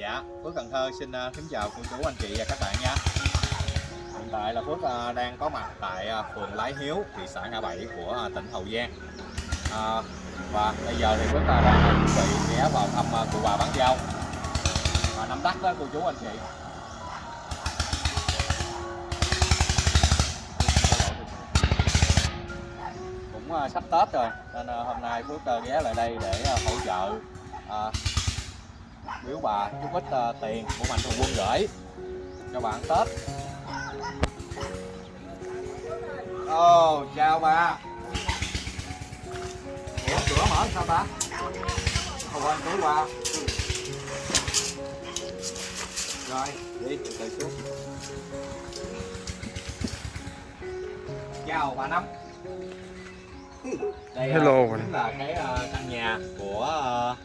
Dạ, Phước Cần Thơ xin à, kính chào cô chú anh chị và các bạn nha. Hiện tại là Phước à, đang có mặt tại à, phường Lái Hiếu, thị xã Ngã Bảy của tỉnh Hậu Giang. À, và bây giờ thì Phước đang chuẩn bị ghé vào thăm cụ bà bán rau. Và nắm đắt đó cô chú anh chị. Cũng sắp Tết rồi nên hôm nay Phước ghé lại đây để hỗ trợ biếu bà chút ít uh, tiền của mạnh thường quân gửi cho bạn Tết. Ồ, oh, chào bà. Ủa, cửa mở sao ta? Không quên túi qua Rồi, đi, từ từ xuống. Chào bà Năm. Đây Hello uh, chính là cái uh, căn nhà của uh,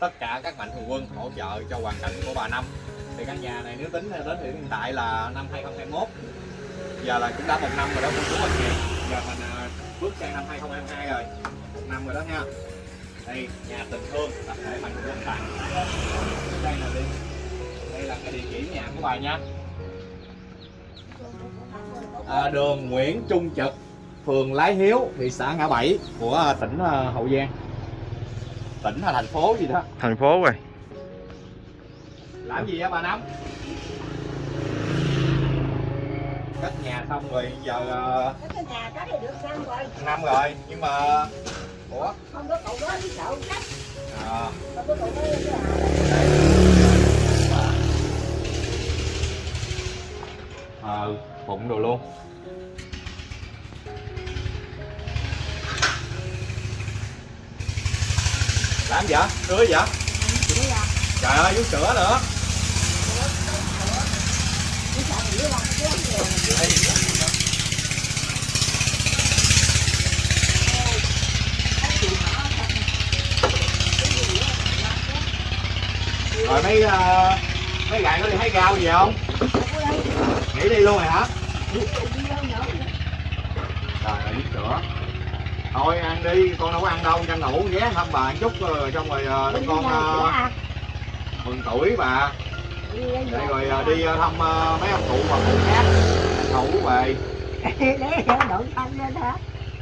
tất cả các mạnh thường quân hỗ trợ cho hoàn cảnh của bà Năm. Thì căn nhà này nếu tính đến hiện tại là năm 2021 giờ là cũng đã một năm rồi đó cô chú anh chị. Giờ mình à, bước sang năm 2022 rồi. Một năm rồi đó nha. Đây nhà tình thương tập thể mạnh thường quân tặng đây là đi. Đây là cái địa chỉ nhà của bà nha. À, đường Nguyễn Trung Trực phường Lái Hiếu thị xã Ngã Bảy của à, tỉnh à, Hậu Giang tỉnh hay thành phố gì đó. Thành phố rồi. Làm gì á bà năm? Cất nhà xong rồi giờ cái nhà cái này được năm rồi. Năm rồi nhưng mà ủa? Không có cậu đó đi sợ cách à, không có cậu đó đi ờ bụng đồ luôn làm gì vậy sữa gì vậy trời ơi vú sữa nữa. Rồi mấy uh, mấy gạn có đi thấy rau gì không? Nghỉ đi luôn rồi hả? Trời ơi vú sữa thôi ăn đi con đâu có ăn đâu tranh thủ ghé thăm bà chút rồi xong rồi uh, con uh, mừng tuổi bà. Để rồi uh, đi thăm uh, mấy ông cụ bà cụ khác. Tranh thủ về để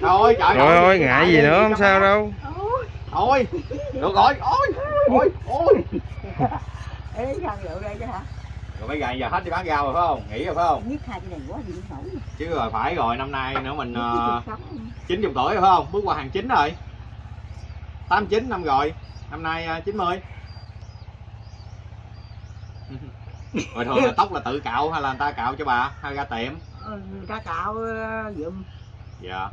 thôi trời Rồi ơi, ơi ngại gì nữa không sao đâu. Thôi được rồi ôi ôi ôi. Ê, sao rượu đây chứ hả? Rồi mấy ngày giờ hết đi bán rau rồi phải không? Nghỉ rồi phải không? Biết hai cái này quá điện nổi. chứ rồi phải rồi năm nay nữa mình uh, chín chục tuổi rồi phải không? Bước qua hàng chín rồi. Tám chín năm rồi. Năm nay uh, 90 rồi thường là tóc là tự cạo hay là người ta cạo cho bà? Hay ra tiệm? Ừ, người ta cạo ờ, giùm. Dạ.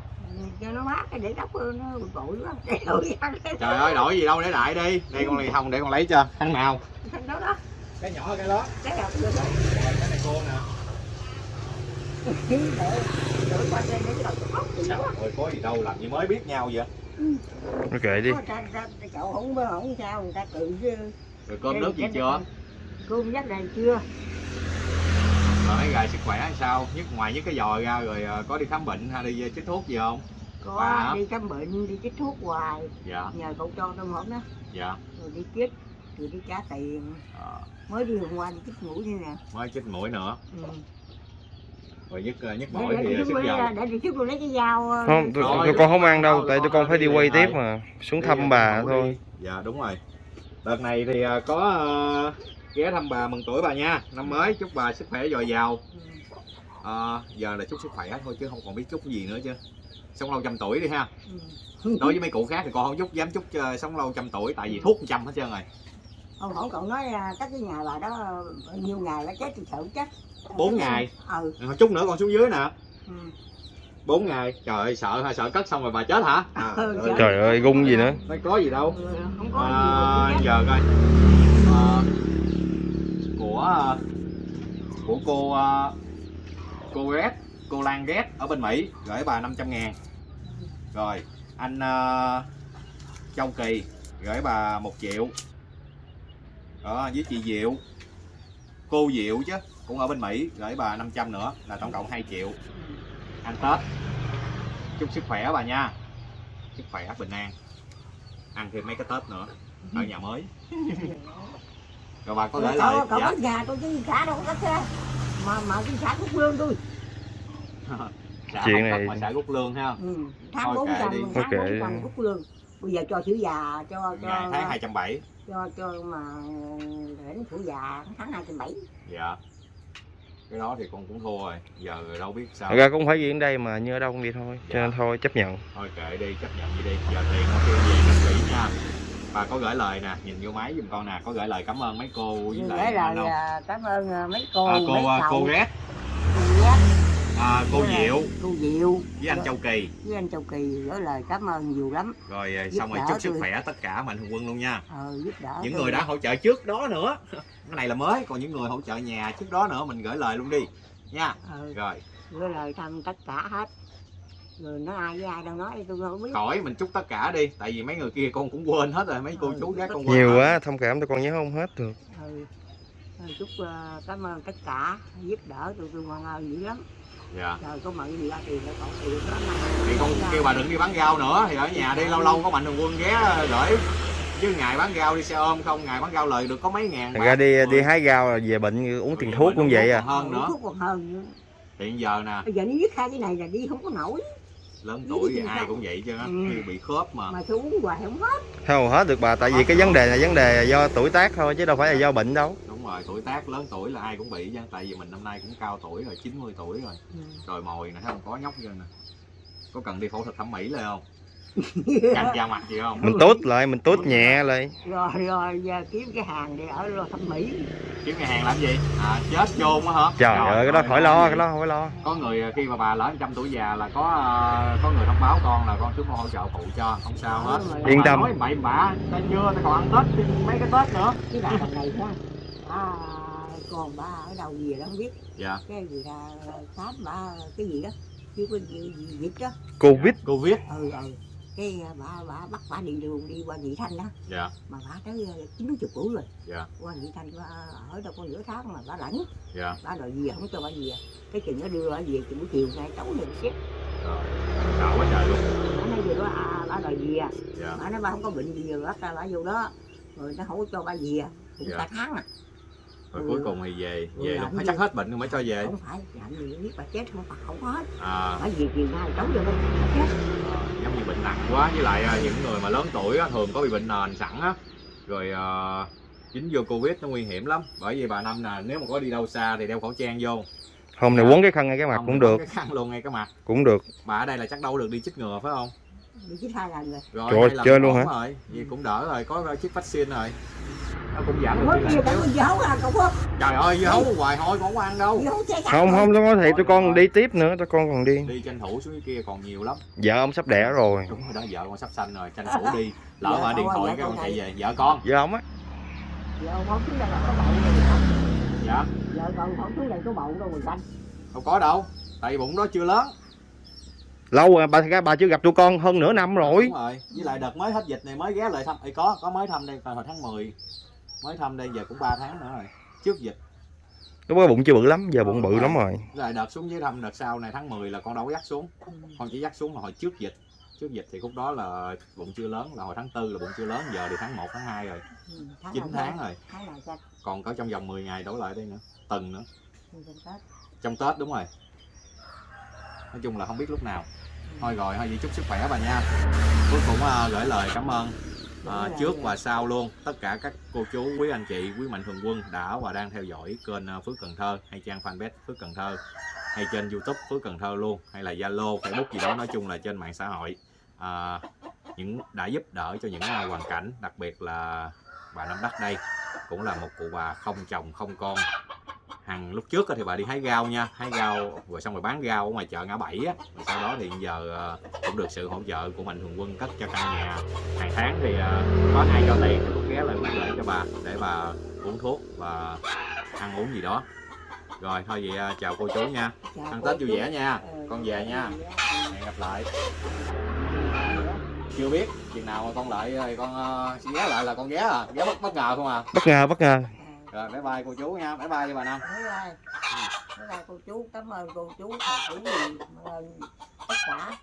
Cho nó mát cái để tóc nó bụi bụi khăn trời ơi đổi gì đâu để lại đi. Đây con này không để con lấy cho. Khăn nào. Khăn đó đó. Cái nhỏ cái đó Cái nào cũng được đó. Rồi, cái này cô nè Trời có gì đâu làm gì mới biết nhau vậy nó kệ đi cậu không không sao người ta tự chứ. rồi cơm nước gì chưa Cơm dắt này chưa? rồi mấy gài sức khỏe hay sao nhất ngoài nhất cái giò ra rồi ờ, có đi khám bệnh hay đi chích thuốc gì không Có Bà. đi khám bệnh, đi chích thuốc hoài. dạ Nhờ cậu cho tôi một đó. dạ Rồi đi chích, rồi đi trả tiền. Ờ, Mới đi hôm qua đi chích mũi như nè. mới chích mũi nữa Ừ. rồi nhức ờ, nhức để, mũi để, thì để, sức để, dầu để, để chút tôi lấy cái dao ờ, không tụi, tụi con không ăn đâu tại tụi con phải đi đi quay tiếp mà xuống Đi thăm bà thôi đi. dạ đúng rồi đợt này thì có ghé thăm bà mừng tuổi bà nha năm mới chúc bà sức khỏe dồi dào Ừ. Ờ, giờ là chúc sức khỏe thôi chứ không còn biết chúc gì nữa chứ sống lâu trăm tuổi đi ha Ừ. đối với mấy cụ khác thì con không chúc dám chúc sống lâu trăm tuổi tại vì thuốc trăm hết trơn rồi Ông hổ cậu nói là các cái nhà bà đó ờ, bao nhiêu ngày nó chết thì sợ chết. Bốn ngày. ừ, Rồi chút nữa con xuống dưới nè. Ừ. bốn ngày. Trời ơi sợ hay sợ cất xong rồi bà chết hả? À, Ừ, trời ơi gung gì nữa. ไม่ có gì đâu. Ừ, không có à, gì giờ coi. À, của ờ, của cô ờ, cô ghét cô Lan ghét ở bên Mỹ gửi bà 500 ngàn. Rồi anh ờ, Châu Kỳ gửi bà một triệu đó với chị Diệu. Cô Diệu chứ cũng ở bên Mỹ gửi bà 500 nữa là tổng cộng 2 triệu. Ăn Tết. Chúc sức khỏe bà nha. Sức khỏe bình an. Ăn thêm mấy cái Tết nữa ở nhà mới. Rồi bà có gửi lời cậu dạ. có nhà tôi chứ cả đâu có xe mà mà cái xã quốc lương tôi Chuyện này- mà xài rút lương ha. Ừ. tháng bốn trăm tháng bốn trăm quốc lương bây giờ cho chữ già cho cho ngày tháng hai trăm bảy. cho cho mà đến tuổi già tháng hai trăm bảy. Dạ. Cái đó thì con cũng thua rồi giờ đâu biết sao. Thật ra cũng phải ở đây mà như ở đâu cũng vậy thôi cho nên thôi chấp nhận. Thôi kệ đi chấp nhận đi đi. Giờ tiền nó kêu gì cất kỹ nha. Bà có gửi lời nè nhìn vô máy giùm con nè có gửi lời cảm ơn mấy cô với gửi lại lời à, cảm ơn à, mấy cô à, mấy cô à, cậu, cô ghét cô ghét à, cô Với lại diệu. cô diệu. Với anh châu kỳ. Với anh châu kỳ gửi lời cảm ơn nhiều lắm. Rồi à, Giúp xong rồi chúc sức tôi. khỏe tất cả mạnh thường quân luôn nha. Ờ, giúp đỡ những người đã hỗ trợ trước đó nữa. Cái này là mới còn những người hỗ trợ nhà trước đó nữa mình gửi lời luôn đi. Nha. Ờ, rồi. gửi lời thăm tất cả hết. Rồi nói ai với ai đâu nói tôi không biết. Khỏi mình chúc tất cả đi. Tại vì mấy người kia con cũng quên hết rồi mấy cô Ừ, chú gác con quên nhiều hết. quá thông cảm tôi con nhớ không hết được. Ừ. Ờ, chúc ờ, cảm ơn tất cả. Giúp đỡ tụi tôi ngoan ơn dữ lắm dạ. Rồi có mận gì ra tiền để còn tiền lắm thì con kêu bà đừng đi bán rau nữa. Thì ở nhà đi lâu lâu có mạnh thường quân ghé gửi. Chứ ngày bán rau đi xe ôm không ngày bán rau lời được có mấy ngàn bạc. ra đi đi hái rau là về bệnh uống tiền thuốc cũng vậy à. hơn nữa. Thuốc còn hơn nữa. hiện giờ nè. Bây giờ nó dứt hai cái này là đi không có nổi. Lớn tuổi thì ai cũng vậy chứ Ừ. khi bị khớp mà. Mà tôi uống hoài không hết. Không hết được bà tại vì cái vấn đề là vấn đề do tuổi tác thôi chứ đâu phải là do bệnh đâu rồi tuổi tác lớn tuổi là ai cũng bị chứ tại vì mình năm nay cũng cao tuổi rồi 90 tuổi rồi. Ừ. rồi mồi nè thấy không có nhóc chưa nè. Có cần đi phẫu thuật thẩm mỹ lên không? Căng da mặt gì không? Mình tốt lại mình tốt nhẹ lại. Rồi rồi giờ kiếm cái hàng để ở lo thẩm mỹ. Kiếm nhà hàng làm gì? À chết chôn á hả? Trời ơi cái đó khỏi lo cái đó không phải lo. Có người khi mà bà lỡ trăm tuổi già là có à, có người thông báo con là con xuống con hỗ trợ phụ cho không sao hết. Rồi, Yên tâm. nói bậy bạ ta chưa ta còn ăn tết mấy cái tết nữa. Cái thằng này ha à, còn bà ở đâu gì đó không biết. Dạ. Cái gì ra khám bà cái gì đó. Chứ có gì, gì dịch đó covid. Covid. Ừ ừ. Cái bà bà bắt bà đi đường đi qua nhị thanh đó. Dạ. Mà bà tới chín chục tuổi rồi. Dạ. Qua nhị thanh bà ở đâu có nửa tháng mà bà lãnh dạ. Bà đòi về không cho bà về cái chừng nó đưa bà về chừng buổi chiều nay tối rồi chết. Rồi sợ quá trời luôn. Bà nói về đó à, bà đòi về dạ. Bà nói bà không có bệnh gì rồi ra bà vô đó. Rồi nó không có cho bà về cũng Dạ. cả tháng à rồi Ừ. cuối cùng thì về Ừ, về luôn phải chắc hết bệnh rồi mới cho về. Không phải làm gì biết bà chết không bà không hết. À. Bà về chiều nay tối rồi bà chết. Ờ, giống như bệnh nặng quá với lại à, những người mà lớn tuổi á, thường có bị bệnh nền sẵn á. Rồi à, dính vô covid nó nguy hiểm lắm. Bởi vì bà năm nè nếu mà có đi đâu xa thì đeo khẩu trang vô. Hôm này Dạ. quấn cái khăn ngay cái mặt Không cũng thì được. cái khăn luôn ngay cái mặt. Cũng được. Bà ở đây là chắc đâu được đi chích ngừa phải không? Bị chết hai lần rồi. Rồi Trời chơi luôn hả? rồi. Vì cũng đỡ rồi có chích vaccine rồi nó cũng giảm được con không trời ơi dưa hấu hoài thôi không ăn đâu. không không tôi có thì tôi con đi tiếp nữa tôi con còn đi. Đi tranh thủ xuống cái kia còn nhiều lắm. Vợ ông sắp đẻ rồi. Đúng rồi đó vợ con sắp sanh rồi tranh thủ đi. Lỡ mà điện con thoại cái con con chạy về. Vợ con. Vợ ông á. Giờ không xuống đây là có không dạ. Giờ còn không xuống đây có bậu đâu rồi xanh đâu có đâu tại bụng đó chưa lớn. Lâu rồi bà ra bà chưa gặp tụi con hơn nửa năm rồi. Đúng rồi với lại đợt mới hết dịch này mới ghé lại thăm Ê, có có mới thăm đây hồi tháng 10 mới thăm đây giờ cũng 3 tháng nữa rồi trước dịch. Lúc đó bụng chưa bự lắm giờ bụng bự lắm rồi. lại đợt xuống dưới thăm đợt sau này tháng 10 là con đâu có dắt xuống. Con chỉ dắt xuống là hồi trước dịch. Trước dịch thì lúc đó là bụng chưa lớn là hồi tháng tư là bụng chưa lớn giờ thì tháng 1 tháng 2 rồi. Ừ, 9 tháng rồi. tháng nào xanh còn có trong vòng 10 ngày đổ lại đây nữa tuần nữa. Trong Tết. Trong Tết đúng rồi. Nói chung là không biết lúc nào. Thôi rồi thôi vậy chúc sức khỏe bà nha. Cuối cùng à, gửi lời cảm ơn à, trước và sau luôn. Tất cả các cô chú quý anh chị quý mạnh thường quân đã và đang theo dõi kênh à, Phước Cần Thơ hay trang fanpage Phước Cần Thơ hay trên YouTube Phước Cần Thơ luôn hay là Zalo Facebook gì đó nói chung là trên mạng xã hội. À, những đã giúp đỡ cho những hoàn cảnh đặc biệt là bà Năm Đắc đây cũng là một cụ bà không chồng không con hàng lúc trước á thì bà đi hái rau nha hái rau rồi xong rồi bán rau ở ngoài chợ ngã bảy á. Rồi sau đó thì giờ ờ, cũng được sự hỗ trợ của mạnh thường quân cất cho căn nhà. Hàng tháng thì ờ, có ai cho tiền thì cũng ghé lại quýt lại cho bà để bà uống thuốc và ăn uống gì đó. Rồi thôi vậy ờ, chào cô chú nha. Chào ăn tết vui vẻ nha. Ừ, con về nha. hẹn gặp lại. Chưa biết chừng nào mà con lại thì con sẽ ghé lại là con ghé à. Ghé bất bất ngờ không à? Bất ngờ bất ngờ rồi bye bye cô chú nha bye bye với bà năm Bye bye. Bye bye cô chú, cảm ơn cô chú, thầy chú gì, ơn tất cả.